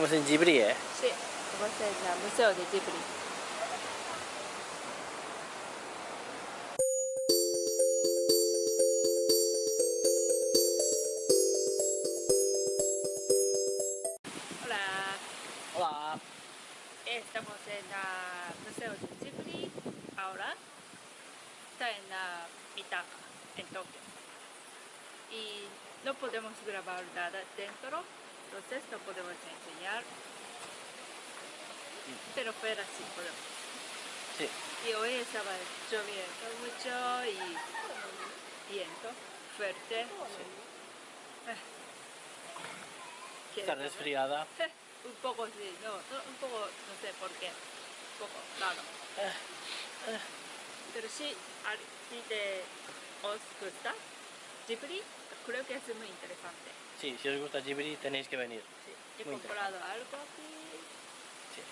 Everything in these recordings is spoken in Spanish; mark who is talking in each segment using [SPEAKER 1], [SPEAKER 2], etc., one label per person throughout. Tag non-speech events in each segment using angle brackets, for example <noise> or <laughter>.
[SPEAKER 1] Estamos en Ghibli, ¿eh?
[SPEAKER 2] Sí, estamos en el Museo de Ghibli. Hola,
[SPEAKER 1] Hola.
[SPEAKER 2] estamos en el Museo de Ghibli ahora. Está en la Mitaka, en Tokio. Y no podemos grabar nada dentro, entonces no podemos enseñar. Pero fuera sí podemos.
[SPEAKER 1] Sí.
[SPEAKER 2] Y hoy estaba lloviendo mucho y viento fuerte. Ah. ¿Qué
[SPEAKER 1] Está
[SPEAKER 2] es?
[SPEAKER 1] resfriada. <laughs>
[SPEAKER 2] Un poco sí, no, un poco, no sé por qué, un poco raro. Pero sí, si te os gusta Ghibli, creo que es muy interesante.
[SPEAKER 1] Sí, si os gusta Ghibli tenéis que venir.
[SPEAKER 2] Sí, he
[SPEAKER 1] Muy
[SPEAKER 2] comprado algo aquí,
[SPEAKER 1] Sí.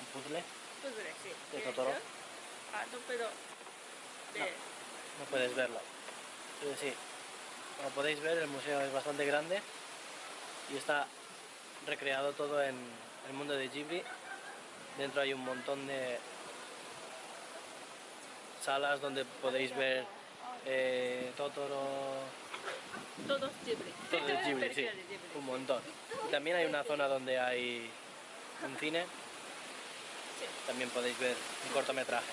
[SPEAKER 1] Un puzzle.
[SPEAKER 2] pues sí.
[SPEAKER 1] ¿De
[SPEAKER 2] ¿Quieres
[SPEAKER 1] Totoro?
[SPEAKER 2] Ah, no puedo.
[SPEAKER 1] No puedes verlo. Pero sí. Como podéis ver, el museo es bastante grande y está recreado todo en el mundo de Ghibli. Dentro hay un montón de salas donde podéis ver eh, Totoro,
[SPEAKER 2] Todos Ghibli.
[SPEAKER 1] sí, un montón. Y también hay una zona donde hay un cine,
[SPEAKER 2] Sí.
[SPEAKER 1] también podéis ver un cortometraje.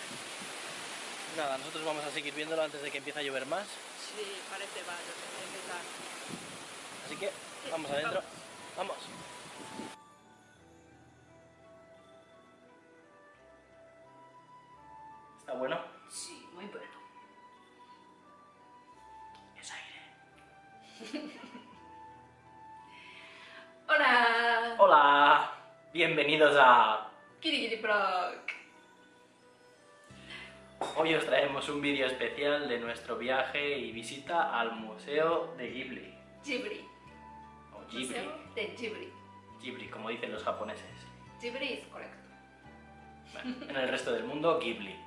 [SPEAKER 1] Nada, nosotros vamos a seguir viéndolo antes de que empiece a llover más,
[SPEAKER 2] Sí, parece va a empezar.
[SPEAKER 1] así que vamos adentro. Vamos. Bienvenidos a...
[SPEAKER 2] Kiri Kiri Blog.
[SPEAKER 1] Hoy os traemos un vídeo especial de nuestro viaje y visita al Museo de Ghibli.
[SPEAKER 2] Ghibli.
[SPEAKER 1] O Ghibli.
[SPEAKER 2] Museo de Ghibli.
[SPEAKER 1] Ghibli, como dicen los japoneses.
[SPEAKER 2] Ghibli es correcto.
[SPEAKER 1] Bueno, en el resto del mundo, Ghibli. <laughs>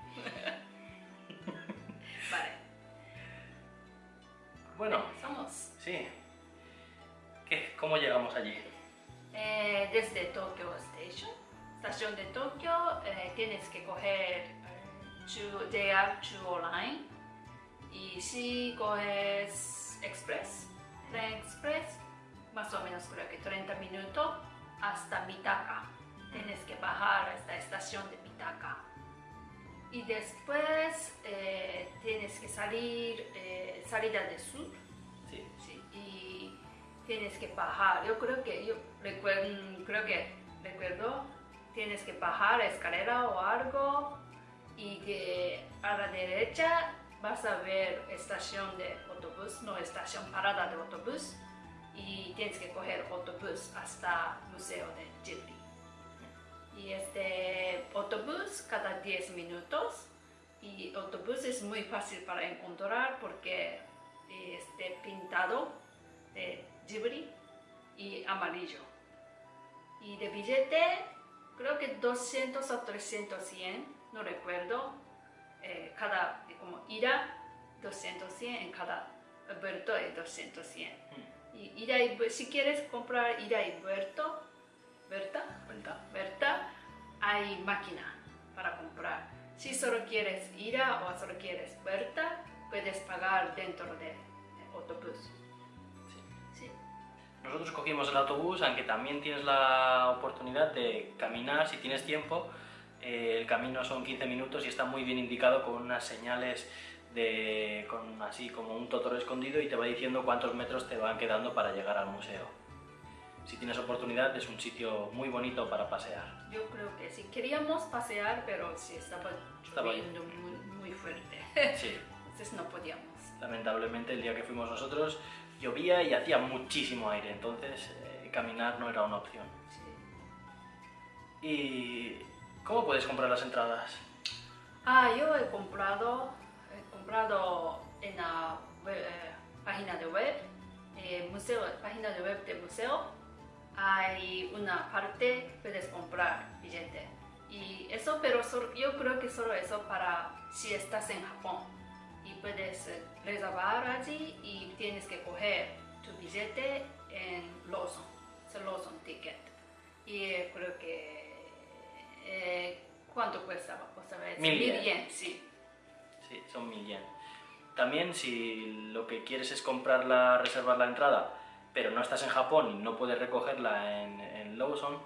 [SPEAKER 2] Vale,
[SPEAKER 1] Bueno,
[SPEAKER 2] somos
[SPEAKER 1] sí. ¿Qué? ¿Cómo llegamos allí?
[SPEAKER 2] Eh, desde Tokyo Station, estación de Tokio, eh, tienes que coger JR Chuo Line y si coges Express, tren Express, más o menos creo que 30 minutos hasta Mitaka. Tienes que bajar a esta estación de Mitaka. Y después eh, tienes que salir, eh, salida de sur, tienes que bajar. Yo creo que, yo recuerdo, creo que recuerdo, tienes que bajar escalera o algo y que a la derecha vas a ver estación de autobús, no estación parada de autobús y tienes que coger autobús hasta Museo de Ghibli. Y este autobús cada 10 minutos y autobús es muy fácil para encontrar porque este pintado de Ghibli y amarillo. Y de billete, creo que 200 a 300 yen, no recuerdo, eh, cada, como ida, 200 yen, en cada vuelto es 200 yen. Y ida y si quieres comprar ida y vuelto,
[SPEAKER 1] ¿Cuenta?
[SPEAKER 2] ¿verdad? Hay máquina para comprar. Si solo quieres ida o solo quieres vuelta, puedes pagar dentro del autobús.
[SPEAKER 1] Nosotros cogimos el autobús, aunque también tienes la oportunidad de caminar si tienes tiempo. Eh, el camino son 15 minutos y está muy bien indicado con unas señales de, con así como un totoro escondido y te va diciendo cuántos metros te van quedando para llegar al museo. Si tienes oportunidad es un sitio muy bonito para pasear.
[SPEAKER 2] Yo creo que sí. Queríamos pasear, pero sí estaba
[SPEAKER 1] Estaba
[SPEAKER 2] lloviendo muy, muy fuerte.
[SPEAKER 1] Sí,
[SPEAKER 2] Entonces no podíamos.
[SPEAKER 1] lamentablemente el día que fuimos nosotros llovía y hacía muchísimo aire, entonces eh, caminar no era una opción.
[SPEAKER 2] Sí.
[SPEAKER 1] ¿Y cómo puedes comprar las entradas?
[SPEAKER 2] Ah, yo he comprado, he comprado en la web- eh, página de web, eh, museo, página de web del museo, hay una parte puedes comprar billete. Y eso, pero solo- yo creo que solo eso para si estás en Japón. Y puedes reservar allí y tienes que coger tu billete en Lawson, es Lawson Ticket. Y eh, creo que... eh, ¿Cuánto cuesta? ¿Cuesta
[SPEAKER 1] Mil yen.
[SPEAKER 2] yen, sí.
[SPEAKER 1] Sí, son 1000 yen. También si lo que quieres es comprarla, reservar la entrada, pero no estás en Japón y no puedes recogerla en, en Lawson,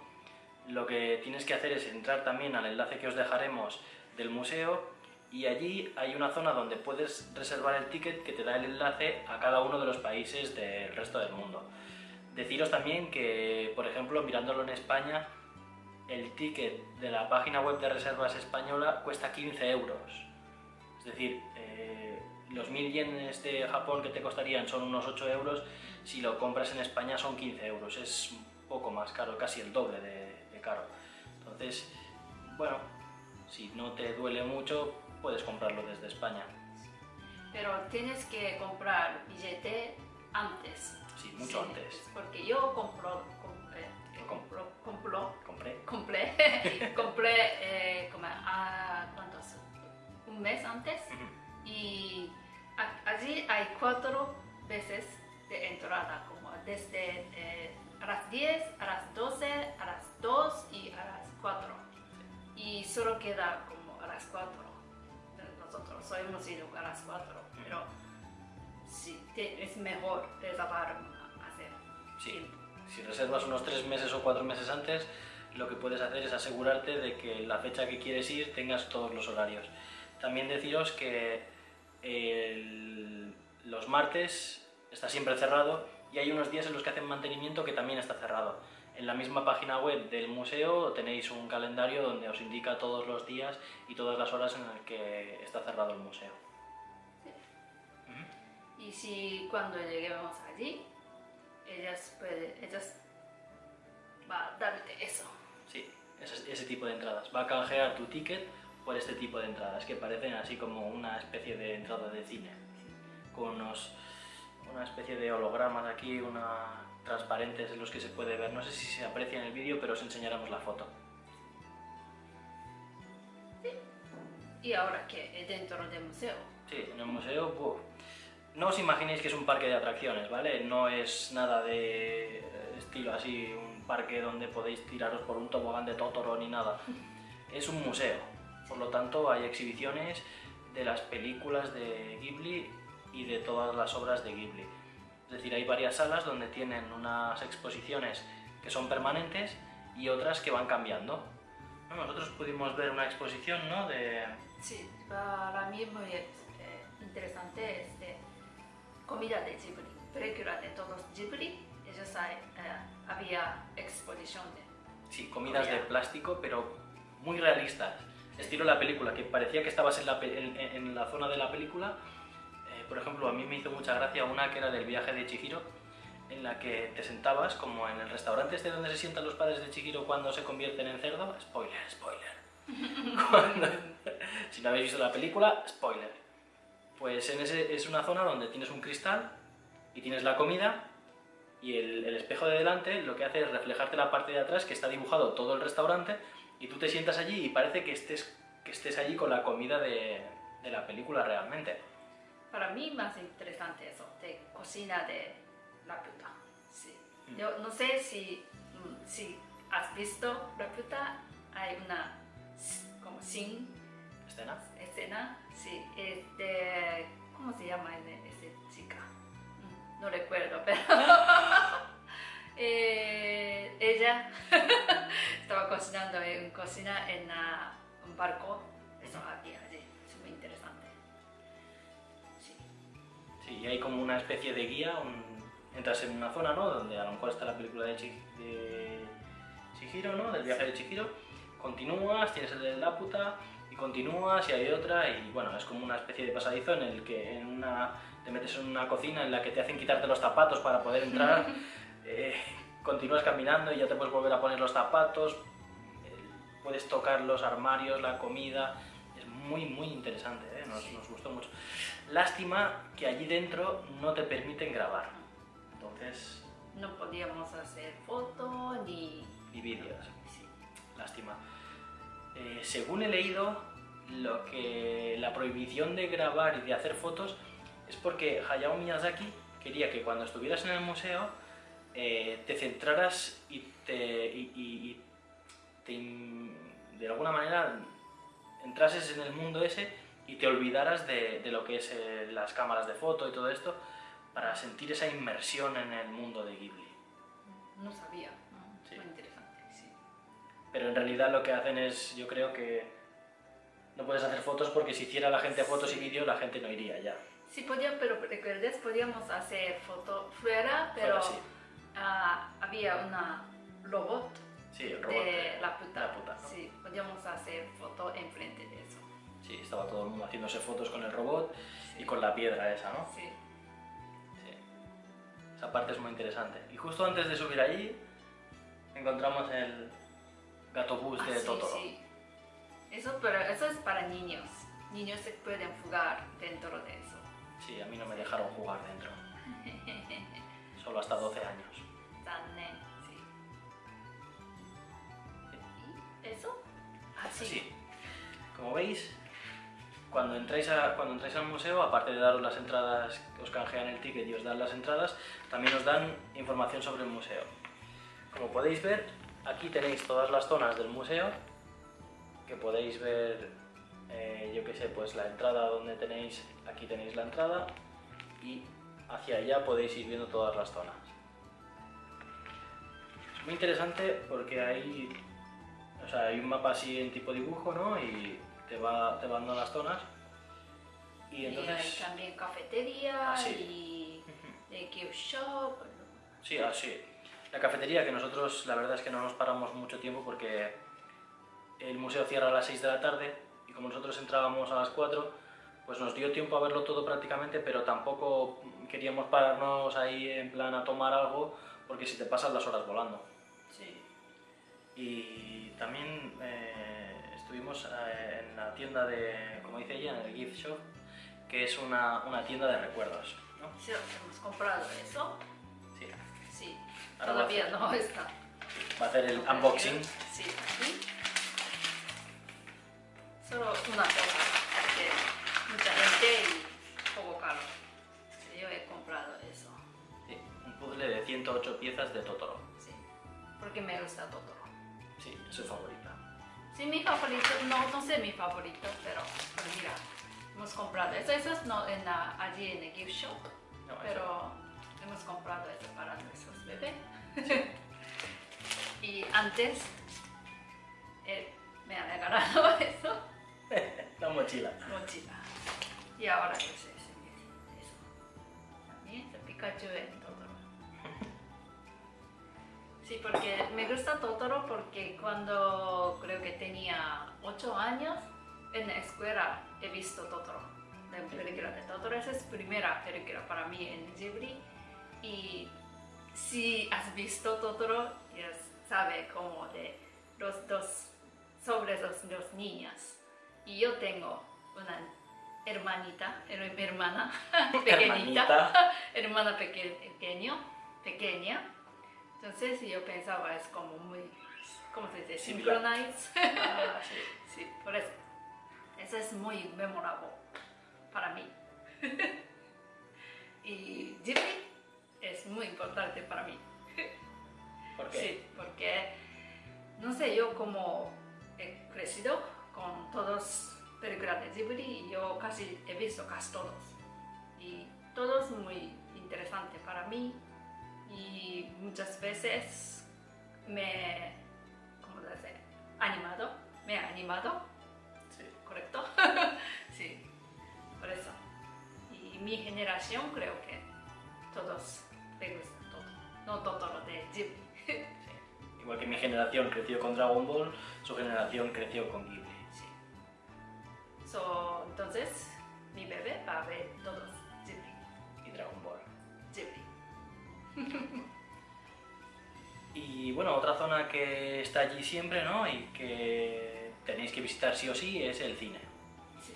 [SPEAKER 1] lo que tienes que hacer es entrar también al enlace que os dejaremos del museo y allí hay una zona donde puedes reservar el ticket que te da el enlace a cada uno de los países del resto del mundo. Deciros también que, por ejemplo, mirándolo en España, el ticket de la página web de reservas española cuesta 15 euros. Es decir, eh, los 1000 yenes de Japón que te costarían son unos 8 euros, si lo compras en España son 15 euros, es un poco más caro, casi el doble de, de caro. Entonces, bueno, si no te duele mucho, puedes comprarlo desde España.
[SPEAKER 2] Pero tienes que comprar billete antes.
[SPEAKER 1] Sí, mucho
[SPEAKER 2] Sí,
[SPEAKER 1] antes.
[SPEAKER 2] Porque yo compro, com- eh, compro, compro,
[SPEAKER 1] Compré.
[SPEAKER 2] compré, <laughs> compré eh, como a, ¿cuántos? Un mes antes y a- allí hay cuatro veces de entrada, como desde eh, a las 10, a las 12, a las 2 y a las 4. Y solo queda como a las 4. Hemos ido a las 4, pero sí, es mejor reservar hacer
[SPEAKER 1] Sí.
[SPEAKER 2] tiempo.
[SPEAKER 1] Si reservas unos 3 meses o 4 meses antes, lo que puedes hacer es asegurarte de que la fecha que quieres ir tengas todos los horarios. También deciros que el- los martes está siempre cerrado y hay unos días en los que hacen mantenimiento que también está cerrado. En la misma página web del museo tenéis un calendario donde os indica todos los días y todas las horas en las que está cerrado el museo. Ujú.
[SPEAKER 2] Y si cuando lleguemos allí, ellas, ellas va a darte eso.
[SPEAKER 1] Sí, ese, ese tipo de entradas. Va a canjear tu ticket por este tipo de entradas, que parecen así como una especie de entrada de cine, con unos, una especie de hologramas aquí, una transparentes en los que se puede ver. No sé si se aprecia en el vídeo, pero os enseñaremos la foto.
[SPEAKER 2] Y ahora que dentro del museo,
[SPEAKER 1] Sí, en el museo, no os imaginéis que es un parque de atracciones, ¿vale? No es nada de estilo así, un parque donde podéis tiraros por un tobogán de Totoro ni nada. <laughs> Es un museo, por lo tanto hay exhibiciones de las películas de Ghibli y de todas las obras de Ghibli. Es decir, hay varias salas donde tienen unas exposiciones que son permanentes y otras que van cambiando. ¿No? Nosotros pudimos ver una exposición, ¿no? De...
[SPEAKER 2] sí, para mí muy eh, interesante es de comida de Ghibli, película de todos Ghibli, ellos hay, eh, había exposición de
[SPEAKER 1] Sí, comidas de
[SPEAKER 2] Comida.
[SPEAKER 1] plástico, pero muy realistas. Estilo la película, que parecía que estabas en la, en, en la zona de la película. Por ejemplo, a mí me hizo mucha gracia una que era del viaje de Chihiro, en la que te sentabas como en el restaurante este donde se sientan los padres de Chihiro cuando se convierten en cerdo. Spoiler, spoiler. <laughs> Cuando- si no habéis visto la película, spoiler. Pues en ese es una zona donde tienes un cristal y tienes la comida y el, el espejo de delante lo que hace es reflejarte la parte de atrás que está dibujado todo el restaurante y tú te sientas allí y parece que estés, que estés allí con la comida de, de la película realmente.
[SPEAKER 2] Para mí más interesante eso, de cocina de Laputa. Sí.
[SPEAKER 1] Mm.
[SPEAKER 2] Yo no sé si, mm, si has visto Laputa, hay una como sin
[SPEAKER 1] ¿Escena?
[SPEAKER 2] escena, sí, ¿cómo se llama ese chica? Mm, No recuerdo, <laughs> pero <laughs> eh, ella <laughs> estaba cocinando en cocina en ah, un barco, eso había
[SPEAKER 1] y hay como una especie de guía, un- entras en una zona, ¿no? Donde a lo mejor está la película de, Chi- de Chihiro, ¿no? Del viaje de Chihiro. Continúas, tienes el de Laputa y continúas y hay otra y bueno, es como una especie de pasadizo en el que en una, te metes en una cocina en la que te hacen quitarte los zapatos para poder entrar. <laughs> eh, continúas caminando y ya te puedes volver a poner los zapatos. eh, puedes tocar los armarios, la comida. Es muy, muy interesante. Nos, nos gustó mucho. Lástima que allí dentro no te permiten grabar. Entonces,
[SPEAKER 2] No podíamos hacer foto ni...
[SPEAKER 1] y vídeos.
[SPEAKER 2] Sí.
[SPEAKER 1] Lástima. Eh, según he leído, lo que la prohibición de grabar y de hacer fotos es porque Hayao Miyazaki quería que cuando estuvieras en el museo eh, te centraras y te, y- y- y te de alguna manera entrases en el mundo ese y te olvidaras de, de lo que es eh, las cámaras de foto y todo esto para sentir esa inmersión en el mundo de Ghibli.
[SPEAKER 2] No sabía. ¿no?
[SPEAKER 1] Sí.
[SPEAKER 2] Muy interesante, sí.
[SPEAKER 1] Pero en realidad lo que hacen es, yo creo que no puedes hacer fotos porque si hiciera la gente fotos y vídeos la gente no iría ya.
[SPEAKER 2] Sí, podía, pero recuerdes, podíamos hacer foto fuera, pero
[SPEAKER 1] Fuera, sí.
[SPEAKER 2] ah, había una robot
[SPEAKER 1] Sí, el robot.
[SPEAKER 2] de la puta.
[SPEAKER 1] la puta, ¿no?
[SPEAKER 2] Sí, podíamos hacer foto enfrente de eso.
[SPEAKER 1] Sí, estaba todo el mundo haciéndose fotos con el robot y con la piedra esa, ¿no?
[SPEAKER 2] Sí.
[SPEAKER 1] Sí. Esa parte es muy interesante. Y justo antes de subir allí, encontramos el gato bus
[SPEAKER 2] Ah,
[SPEAKER 1] de
[SPEAKER 2] sí,
[SPEAKER 1] Totoro.
[SPEAKER 2] sí. Eso, pero eso es para niños. Niños se pueden jugar dentro de eso.
[SPEAKER 1] Sí, a mí no me dejaron jugar dentro. <laughs> Solo hasta 12 años.
[SPEAKER 2] Zanen, sí. ¿Y eso? Ah. Sí.
[SPEAKER 1] Como veis, cuando entráis, a- cuando entráis al museo, aparte de daros las entradas, os canjean el ticket y os dan las entradas, también os dan información sobre el museo. Como podéis ver, aquí tenéis todas las zonas del museo, que podéis ver, eh, yo qué sé, pues la entrada donde tenéis, aquí tenéis la entrada, y hacia allá podéis ir viendo todas las zonas. Es muy interesante porque hay o sea, hay un mapa así en tipo dibujo, ¿no? Y te va, te van dando las zonas. Y
[SPEAKER 2] Y hay
[SPEAKER 1] entonces...
[SPEAKER 2] también cafetería
[SPEAKER 1] Ah,
[SPEAKER 2] y de gift shop.
[SPEAKER 1] Sí, así. La cafetería, que nosotros la verdad es que no nos paramos mucho tiempo porque el museo cierra a las 6 de la tarde y como nosotros entrábamos a las 4, pues nos dio tiempo a verlo todo prácticamente, pero tampoco queríamos pararnos ahí en plan a tomar algo porque si te pasan las horas volando.
[SPEAKER 2] Sí.
[SPEAKER 1] Y también eh, estuvimos eh, en la tienda de, como dice ella, en el gift shop, que es una, una tienda de recuerdos. ¿no?
[SPEAKER 2] Sí, hemos comprado eso.
[SPEAKER 1] Sí.
[SPEAKER 2] Sí.
[SPEAKER 1] Ahora
[SPEAKER 2] Todavía
[SPEAKER 1] hacer-
[SPEAKER 2] no está.
[SPEAKER 1] Va a hacer el unboxing.
[SPEAKER 2] Sí, aquí. Solo una cosa, porque mucha gente y poco caro. Yo he comprado eso.
[SPEAKER 1] Sí, un puzzle de 108 piezas de Totoro.
[SPEAKER 2] Sí. Porque me gusta Totoro.
[SPEAKER 1] Sí, es su favorita.
[SPEAKER 2] Sí, mi favorito, no, no sé mi favorito, pero, pero mira, hemos comprado eso, eso es no, en la, allí en el gift shop,
[SPEAKER 1] No, eso-
[SPEAKER 2] pero hemos comprado eso para nuestros bebés. <laughs> y antes eh, me han regalado <laughs> eso,
[SPEAKER 1] la mochila.
[SPEAKER 2] mochila. Y ahora sí, eso. También es Pikachu en. Sí, porque me gusta Totoro porque cuando creo que tenía 8 años, en la escuela he visto Totoro, la película de Totoro. Esa es primera película para mí en Ghibli. Y si has visto Totoro, ya sabe como de los dos, sobre los dos niñas. Y yo tengo una hermanita, her- hermana <laughs> pequeñita,
[SPEAKER 1] Hermanita. <laughs>
[SPEAKER 2] hermana peque- pequeño, pequeña. Entonces yo pensaba es como muy, ¿cómo se dice? Synchronize.
[SPEAKER 1] Ah, sí. <laughs>
[SPEAKER 2] sí, por eso. Eso es muy memorable para mí. <laughs> y Ghibli es muy importante para mí.
[SPEAKER 1] ¿Por qué?
[SPEAKER 2] Sí, porque, no sé, yo como he crecido con todos películas de Ghibli, yo casi he visto casi todos. Y todos muy interesantes para mí. Y muchas veces me, ¿cómo se dice? Animado, me ha animado,
[SPEAKER 1] Sí.
[SPEAKER 2] ¿correcto? <laughs> sí, por eso. Y mi generación creo que todos les gusta todo. No Totoro de Ghibli. <laughs>
[SPEAKER 1] Sí. Igual que mi generación creció con Dragon Ball, su generación creció con Ghibli.
[SPEAKER 2] Sí. So, entonces, mi bebé va a ver todos <laughs>
[SPEAKER 1] Y bueno, otra zona que está allí siempre, ¿no? Y que tenéis que visitar sí o sí es el cine.
[SPEAKER 2] Sí.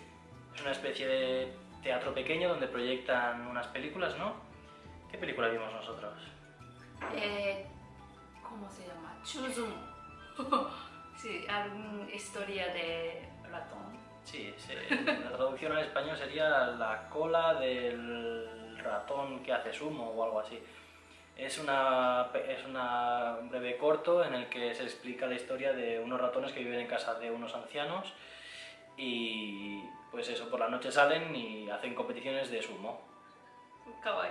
[SPEAKER 1] Es una especie de teatro pequeño donde proyectan unas películas, ¿no? ¿Qué película vimos nosotros?
[SPEAKER 2] Eh, ¿Cómo se llama? Chuzum. <laughs> sí, alguna historia de ratón.
[SPEAKER 1] Sí, sí, la traducción al español sería la cola del ratón que hace sumo o algo así. Es, una, es una- un breve corto en el que se explica la historia de unos ratones que viven en casa de unos ancianos y pues eso, por la noche salen y hacen competiciones de sumo.
[SPEAKER 2] Kawaii.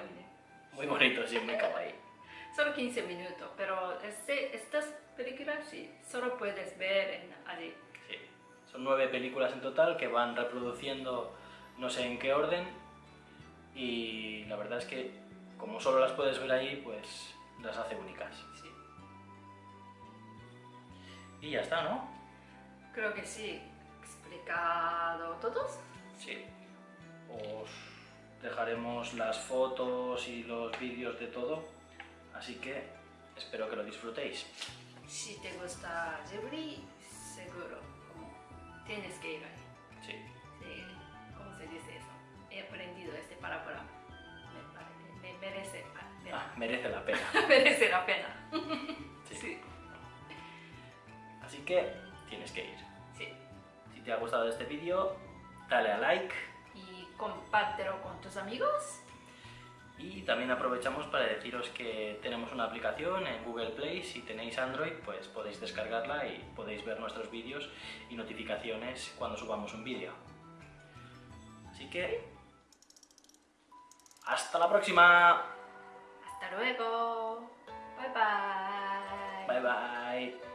[SPEAKER 1] Muy bonito, sí, muy kawaii.
[SPEAKER 2] Solo 15 minutos, pero este, estas películas sí, solo puedes ver en allí.
[SPEAKER 1] Sí. Son nueve películas en total que van reproduciendo no sé en qué orden y la verdad es que como solo las puedes ver ahí, pues las hace únicas.
[SPEAKER 2] Sí.
[SPEAKER 1] Y ya está, ¿no?
[SPEAKER 2] Creo que sí. ¿Explicado todos?
[SPEAKER 1] Sí. Os dejaremos las fotos y los vídeos de todo, así que espero que lo disfrutéis.
[SPEAKER 2] Si te gusta Ghibli, seguro tienes que ir ahí.
[SPEAKER 1] Sí.
[SPEAKER 2] Sí, ¿Cómo se dice eso? He aprendido este palabra. Me, pare- me merece, me-
[SPEAKER 1] Ah, merece la pena. <laughs>
[SPEAKER 2] merece la pena.
[SPEAKER 1] Sí.
[SPEAKER 2] Sí,
[SPEAKER 1] Así que tienes que ir.
[SPEAKER 2] sí.
[SPEAKER 1] Si te ha gustado este vídeo, dale a like
[SPEAKER 2] Y compártelo con tus amigos.
[SPEAKER 1] y también aprovechamos para deciros que tenemos una aplicación en Google Play. Si tenéis Android, pues podéis descargarla y podéis ver nuestros vídeos y notificaciones cuando subamos un vídeo. Así que... ¡Hasta la próxima!
[SPEAKER 2] Hasta luego. Bye bye.
[SPEAKER 1] Bye bye.